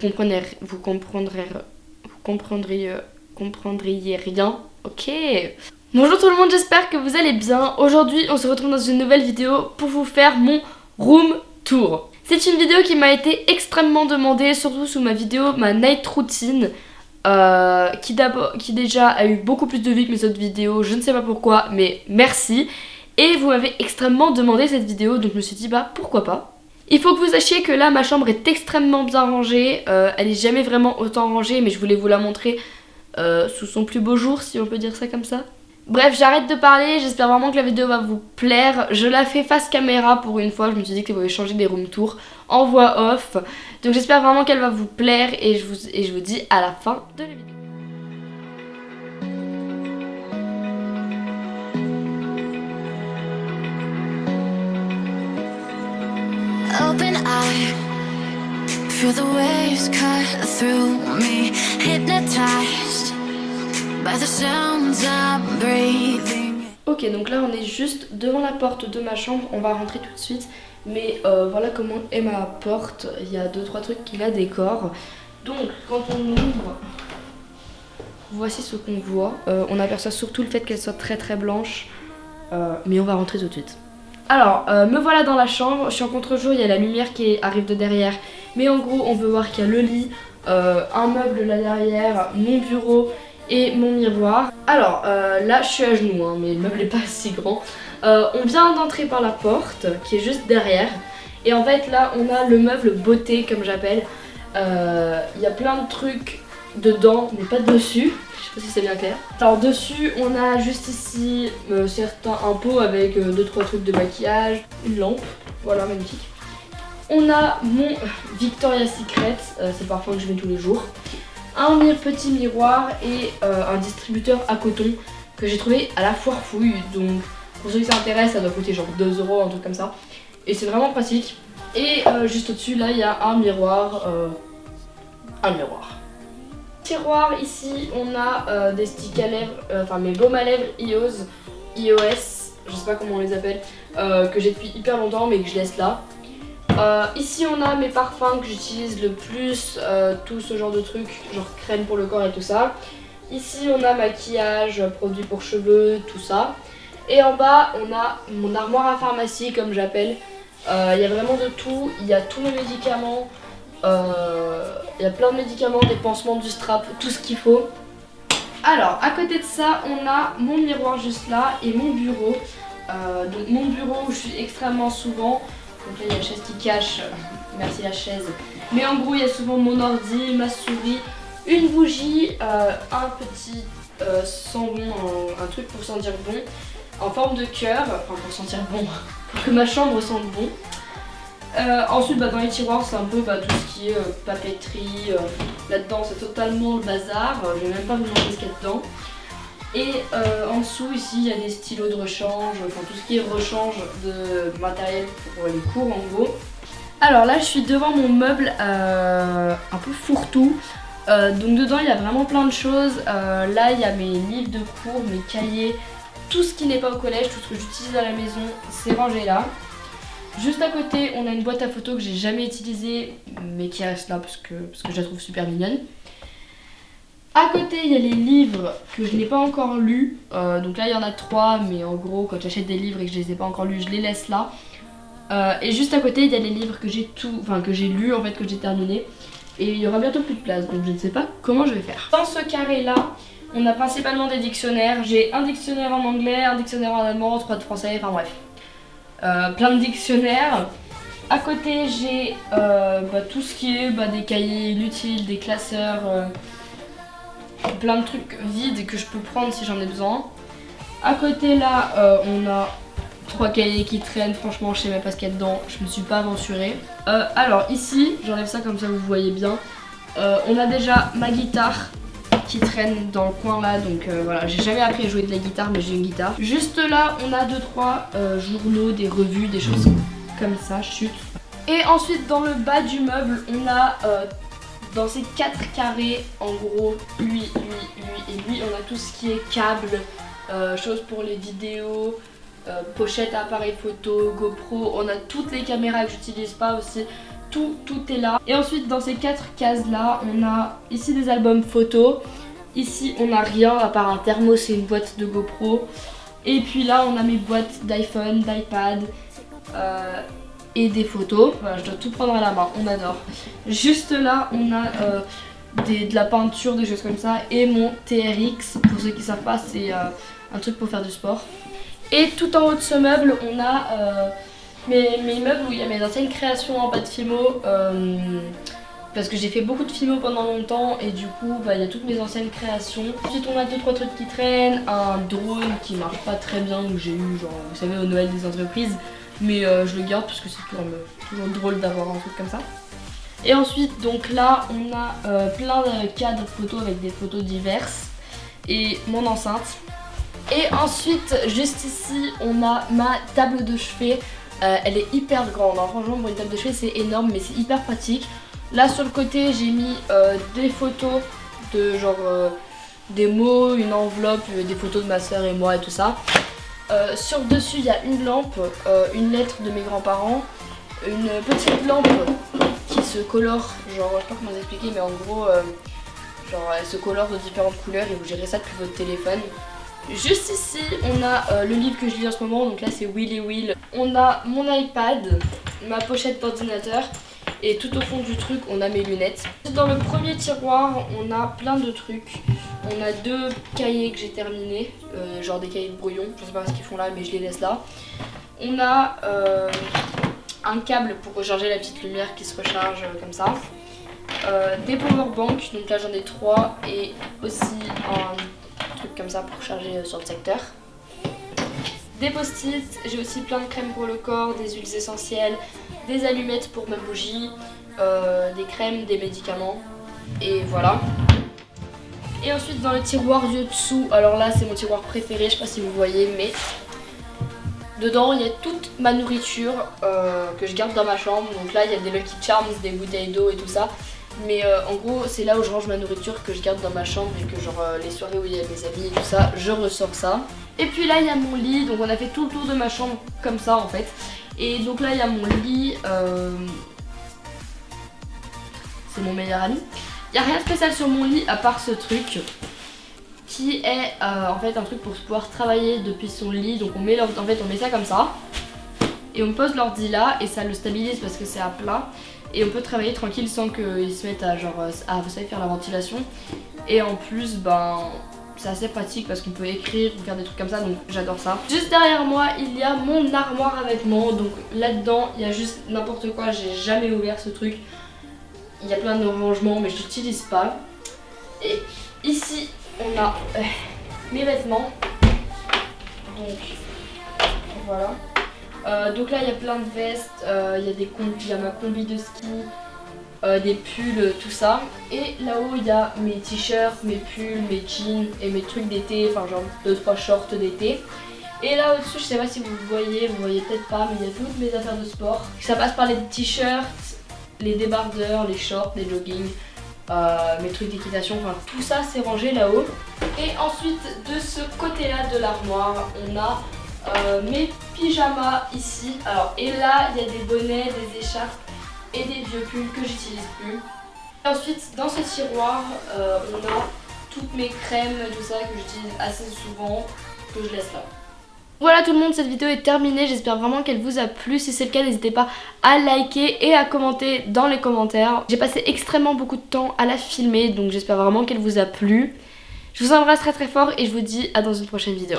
vous comprendrez, vous comprendriez, comprendriez rien. Ok. Bonjour tout le monde, j'espère que vous allez bien. Aujourd'hui, on se retrouve dans une nouvelle vidéo pour vous faire mon room tour. C'est une vidéo qui m'a été extrêmement demandée, surtout sous ma vidéo, ma night routine. Euh, qui, qui déjà a eu beaucoup plus de vues que mes autres vidéos, je ne sais pas pourquoi, mais merci. Et vous m'avez extrêmement demandé cette vidéo, donc je me suis dit bah pourquoi pas? Il faut que vous sachiez que là ma chambre est extrêmement bien rangée, euh, elle est jamais vraiment autant rangée mais je voulais vous la montrer euh, sous son plus beau jour si on peut dire ça comme ça. Bref j'arrête de parler, j'espère vraiment que la vidéo va vous plaire. Je la fais face caméra pour une fois, je me suis dit que vous pouvez changer des room tours en voix off. Donc j'espère vraiment qu'elle va vous plaire et je vous, et je vous dis à la fin de la vidéo. Ok donc là on est juste devant la porte de ma chambre. On va rentrer tout de suite. Mais euh, voilà comment est ma porte. Il y a deux trois trucs qui la décorent. Donc quand on ouvre Voici ce qu'on voit. Euh, On aperçoit surtout le fait qu'elle soit très très blanche. Euh, Mais on va rentrer tout de suite alors, euh, me voilà dans la chambre, je suis en contre-jour, il y a la lumière qui arrive de derrière. Mais en gros, on peut voir qu'il y a le lit, euh, un meuble là derrière, mon bureau et mon miroir. Alors, euh, là, je suis à genoux, hein, mais le meuble n'est pas si grand. on vient d'entrer par la porte, qui est juste derrière. Et en fait, là, on a le meuble beauté, comme j'appelle. Il y a plein de trucs dedans, mais pas dessus si c'est bien clair. Alors dessus, on a juste ici euh, certains un pot avec 2-3 euh, trucs de maquillage, une lampe, voilà magnifique. On a mon Victoria's Secret, euh, c'est parfois que je mets tous les jours. Un petit miroir et un distributeur à coton que j'ai trouvé à la foire fouille. Donc pour ceux qui s'intéressent, ça doit coûter genre 2 euros, un truc comme ça. Et c'est vraiment pratique. Et juste au-dessus, là, il y a un miroir. un miroir tiroir ici on a euh, des sticks à lèvres, euh, enfin mes baumes à lèvres iOS, iOS, je sais pas comment on les appelle, euh, que j'ai depuis hyper longtemps mais que je laisse là. ici on a mes parfums que j'utilise le plus, tout ce genre de trucs, genre crème pour le corps et tout ça. Ici on a maquillage, produits pour cheveux, tout ça. Et en bas on a mon armoire à pharmacie comme j'appelle. Il y a vraiment de tout, il y a tous mes médicaments, il y a plein de médicaments, des pansements, du strap, tout ce qu'il faut. Alors, à côté de ça, on a mon miroir juste là et mon bureau. Euh, donc mon bureau où je suis extrêmement souvent. Donc là, il y a la chaise qui cache. Merci la chaise. Mais en gros, il y a souvent mon ordi, ma souris, une bougie, euh, un petit euh, un, truc pour sentir bon, en forme de cœur, enfin pour sentir bon, pour que ma chambre sente bon. Euh, ensuite, bah, dans les tiroirs, c'est un peu bah, tout ce qui est euh, papeterie. Euh, là-dedans, c'est totalement le bazar. Je vais même pas vous montrer ce qu'il y a dedans. Et en dessous, ici, il y a des stylos de rechange, enfin tout ce qui est rechange de matériel pour les cours en gros. Alors là, je suis devant mon meuble un peu fourre-tout. donc dedans, il y a vraiment plein de choses. là, il y a mes livres de cours, mes cahiers, tout ce qui n'est pas au collège, tout ce que j'utilise à la maison, c'est rangé là. Juste à côté, on a une boîte à photos que j'ai jamais utilisée, mais qui reste là parce que, parce que je la trouve super mignonne. À côté, il y a les livres que je n'ai pas encore lus. Euh, donc là, il y en a trois, mais en gros, quand j'achète des livres et que je les ai pas encore lus, je les laisse là. Euh, et juste à côté, il y a les livres que j'ai tout, enfin que j'ai lus en fait, que j'ai terminé. Et il y aura bientôt plus de place, donc je ne sais pas comment je vais faire. Dans ce carré là, on a principalement des dictionnaires. J'ai un dictionnaire en anglais, un dictionnaire en allemand, trois de français, enfin bref. Euh, plein de dictionnaires. À côté, j'ai euh, bah, tout ce qui est bah, des cahiers inutiles, des classeurs, euh, plein de trucs vides que je peux prendre si j'en ai besoin. À côté, là, on a trois cahiers qui traînent. Franchement, je sais même pas ce qu'il y a dedans. Je me suis pas aventurée. alors, ici, j'enlève ça comme ça vous voyez bien. on a déjà ma guitare qui traîne dans le coin là donc euh, voilà. J'ai jamais appris à jouer de la guitare mais j'ai une guitare. Juste là on a 2-3 euh, journaux des revues des choses comme ça chute et ensuite dans le bas du meuble on a euh, dans ces quatre carrés en gros lui lui lui et lui on a tout ce qui est câble choses pour les vidéos pochette appareil photo GoPro. On a toutes les caméras que j'utilise pas aussi tout, tout est là. Et ensuite dans ces quatre cases là, on a ici des albums photos. Ici on a rien à part un thermos et une boîte de GoPro. Et puis là on a mes boîtes d'iPhone, d'iPad euh, et des photos. Je dois tout prendre à la main, on adore. Juste là on a euh, de la peinture, des choses comme ça. Et mon TRX, pour ceux qui savent pas, c'est euh, un truc pour faire du sport. Et tout en haut de ce meuble, on a mes, mes, meubles où il y a mes anciennes créations en bas de Fimo. parce que j'ai fait beaucoup de Fimo pendant longtemps et du coup bah, il y a toutes mes anciennes créations. Ensuite on a deux trois trucs qui traînent, un drone qui marche pas très bien que j'ai eu genre vous savez au Noël des entreprises mais je le garde parce que c'est toujours, toujours drôle d'avoir un truc comme ça. Et ensuite, donc là, on a euh, plein de cadres photos avec des photos diverses et mon enceinte. Et ensuite, juste ici, on a ma table de chevet. Euh, elle est hyper grande, hein. franchement pour une table de chevet c'est énorme mais c'est hyper pratique. Là sur le côté j'ai mis euh, des photos de genre des mots, une enveloppe, des photos de ma soeur et moi et tout ça. sur dessus il y a une lampe, une lettre de mes grands-parents, une petite lampe se colore, genre je sais pas comment vous expliquer mais en gros euh, genre elle se colore de différentes couleurs et vous gérez ça depuis votre téléphone. Juste ici on a euh, le livre que je lis en ce moment donc là c'est Will Will. On a mon iPad, ma pochette d'ordinateur et tout au fond du truc on a mes lunettes. Dans le premier tiroir on a plein de trucs. On a deux cahiers que j'ai terminés, euh, genre des cahiers de brouillon, je sais pas ce qu'ils font là mais je les laisse là. On a un câble pour recharger la petite lumière qui se recharge euh, comme ça. Euh, des power banks, donc là j'en ai trois et aussi un comme ça pour charger euh, sur le secteur. Des post-it, j'ai aussi plein de crèmes pour le corps, des huiles essentielles, des allumettes pour ma bougie, des crèmes, des médicaments et voilà. Et ensuite dans le tiroir du dessous, alors là c'est mon tiroir préféré, je sais pas si vous voyez mais Dedans, il y a toute ma nourriture euh, que je garde dans ma chambre. Donc là, il y a des Lucky Charms, des bouteilles d'eau et tout ça. Mais euh, en gros, c'est là où je range ma nourriture que je garde dans ma chambre et que genre euh, les soirées où il y a mes amis et tout ça, je ressors ça. Et puis là, il y a mon lit. Donc on a fait tout le tour de ma chambre comme ça en fait. Et donc là, il y a mon lit. C'est mon meilleur ami. Il n'y a rien de spécial sur mon lit à part ce truc qui est euh, en fait un truc pour pouvoir travailler depuis son lit. Donc on met, en fait, on met ça comme ça et on pose l'ordi là et ça le stabilise parce que c'est à plat et on peut travailler tranquille sans qu'il se mette à genre à vous savez faire la ventilation et en plus ben c'est assez pratique parce qu'on peut écrire ou faire des trucs comme ça donc j'adore ça. Juste derrière moi il y a mon armoire à vêtements donc là-dedans il y a juste n'importe quoi j'ai jamais ouvert ce truc. Il y a plein de rangements mais je l'utilise pas. Et ici on a euh, mes vêtements. Donc voilà. Euh, donc là il y a plein de vestes, euh, il y a des il y a ma combi de ski, des pulls, tout ça. Et là-haut il y a mes t-shirts, mes pulls, mes jeans et mes trucs d'été, enfin genre 2-3 shorts d'été. Et là au-dessus, je sais pas si vous voyez, vous voyez peut-être pas, mais il y a toutes mes affaires de sport. Ça passe par les t-shirts, les débardeurs, les shorts, les joggings, euh, mes trucs d'équitation, enfin tout ça c'est rangé là-haut. Et ensuite de ce côté-là de l'armoire, on a euh, mes pyjamas ici. Alors et là il y a des bonnets, des écharpes et des vieux pulls que j'utilise plus. Et ensuite dans ce tiroir, euh, on a toutes mes crèmes, tout ça que j'utilise assez souvent, que je laisse là. Voilà tout le monde, cette vidéo est terminée, j'espère vraiment qu'elle vous a plu. Si c'est le cas, n'hésitez pas à liker et à commenter dans les commentaires. J'ai passé extrêmement beaucoup de temps à la filmer, donc j'espère vraiment qu'elle vous a plu. Je vous embrasse très très fort et je vous dis à dans une prochaine vidéo.